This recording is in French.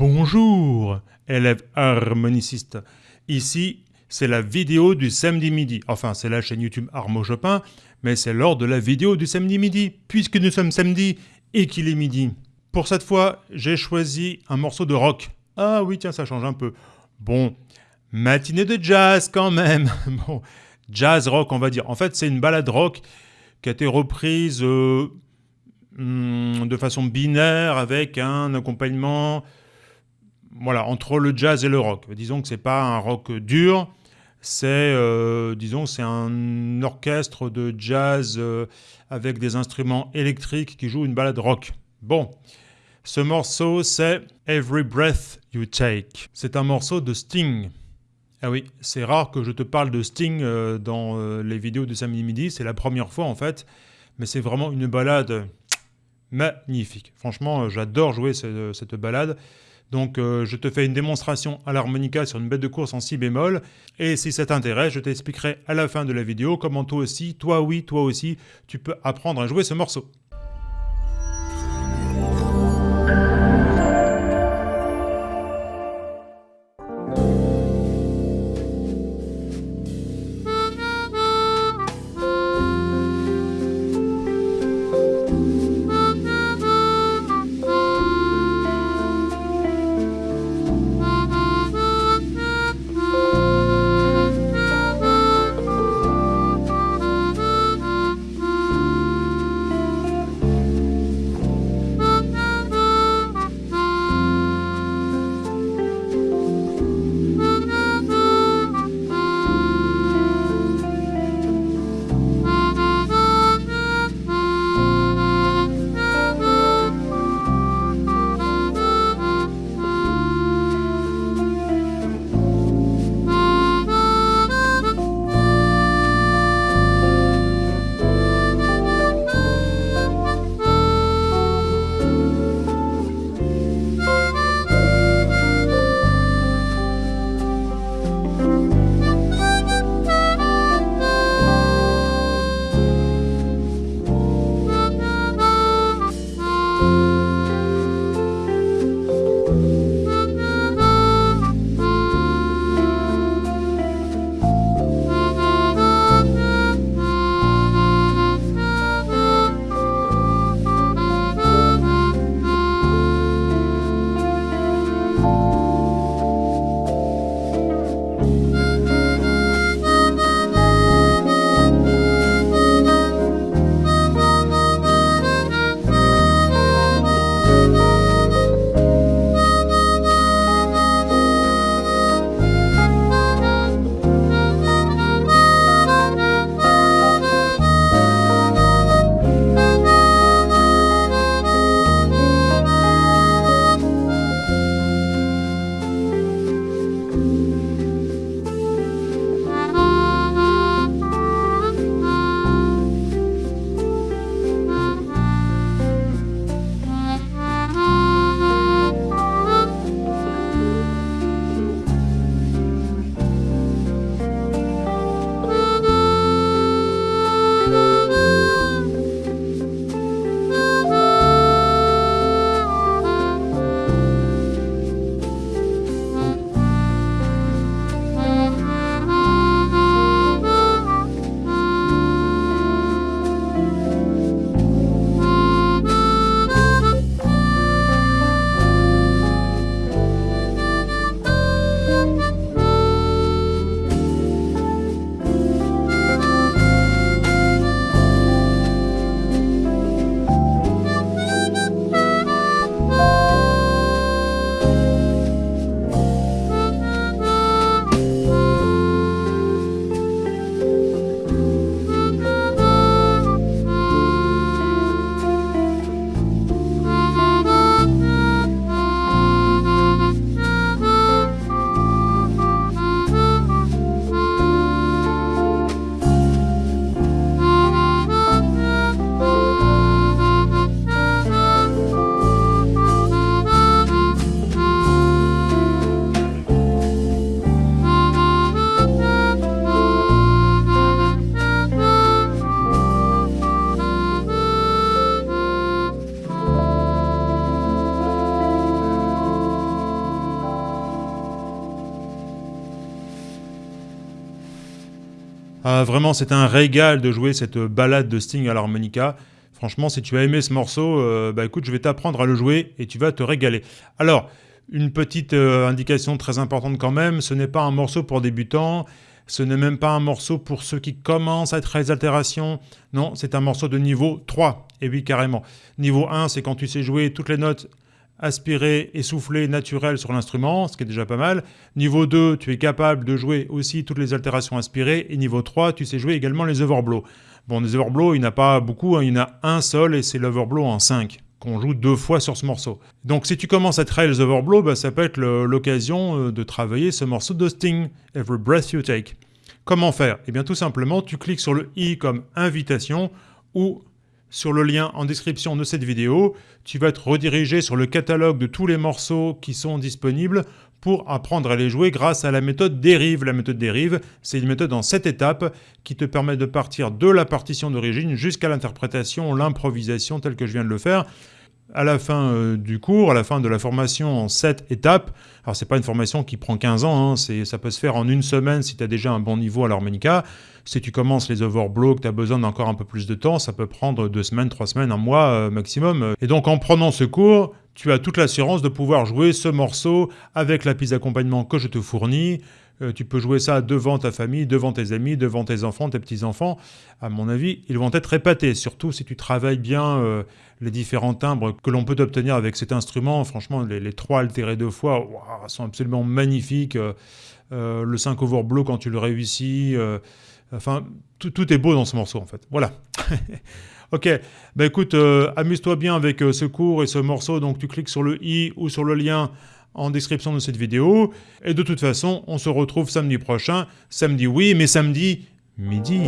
Bonjour, élèves harmonicistes. Ici, c'est la vidéo du samedi midi. Enfin, c'est la chaîne YouTube Armo Chopin, mais c'est lors de la vidéo du samedi midi, puisque nous sommes samedi et qu'il est midi. Pour cette fois, j'ai choisi un morceau de rock. Ah oui, tiens, ça change un peu. Bon, matinée de jazz quand même. Bon, jazz rock, on va dire. En fait, c'est une balade rock qui a été reprise euh, hmm, de façon binaire avec un accompagnement voilà, entre le jazz et le rock. Disons que c'est pas un rock dur, c'est euh, un orchestre de jazz euh, avec des instruments électriques qui jouent une balade rock. Bon, ce morceau c'est Every Breath You Take. C'est un morceau de Sting. Ah oui, c'est rare que je te parle de Sting euh, dans les vidéos de samedi midi, c'est la première fois en fait, mais c'est vraiment une balade magnifique. Franchement, j'adore jouer cette balade. Donc euh, je te fais une démonstration à l'harmonica sur une bête de course en si bémol, et si ça t'intéresse, je t'expliquerai à la fin de la vidéo comment toi aussi, toi oui, toi aussi, tu peux apprendre à jouer ce morceau. Vraiment, c'est un régal de jouer cette balade de Sting à l'harmonica. Franchement, si tu as aimé ce morceau, euh, bah écoute, je vais t'apprendre à le jouer et tu vas te régaler. Alors, une petite euh, indication très importante quand même, ce n'est pas un morceau pour débutants, ce n'est même pas un morceau pour ceux qui commencent à être les altérations. Non, c'est un morceau de niveau 3. Et oui, carrément. Niveau 1, c'est quand tu sais jouer toutes les notes aspirées et soufflées naturelles sur l'instrument, ce qui est déjà pas mal. Niveau 2, tu es capable de jouer aussi toutes les altérations aspirées. Et niveau 3, tu sais jouer également les overblows. Bon, des overblows, il n'y en a pas beaucoup, hein. il y en a un seul et c'est l'overblow en 5 qu'on joue deux fois sur ce morceau. Donc si tu commences à travailler les overblows, bah, ça peut être l'occasion euh, de travailler ce morceau de Sting, Every Breath You Take. Comment faire? Eh bien tout simplement, tu cliques sur le i comme invitation ou sur le lien en description de cette vidéo, tu vas être redirigé sur le catalogue de tous les morceaux qui sont disponibles pour apprendre à les jouer grâce à la méthode dérive. La méthode dérive, c'est une méthode en 7 étapes qui te permet de partir de la partition d'origine jusqu'à l'interprétation, l'improvisation telle que je viens de le faire à la fin euh, du cours, à la fin de la formation en 7 étapes. Alors c'est pas une formation qui prend 15 ans, hein, ça peut se faire en une semaine si tu as déjà un bon niveau à l'harmonica. Si tu commences les overblows, que tu as besoin d'encore un peu plus de temps, ça peut prendre deux semaines, trois semaines, un mois euh, maximum. Et donc en prenant ce cours, tu as toute l'assurance de pouvoir jouer ce morceau avec la piste d'accompagnement que je te fournis, euh, tu peux jouer ça devant ta famille, devant tes amis, devant tes enfants, tes petits-enfants. À mon avis, ils vont être épatés, surtout si tu travailles bien euh, les différents timbres que l'on peut obtenir avec cet instrument. Franchement, les, trois altérés deux fois sont absolument magnifiques. Euh, le 5 overblow quand tu le réussis. enfin, tout, est beau dans ce morceau, en fait. Voilà. ok, bah écoute, amuse-toi bien avec ce cours et ce morceau. Donc tu cliques sur le i ou sur le lien en description de cette vidéo. Et de toute façon, on se retrouve samedi prochain. Samedi oui, mais samedi midi.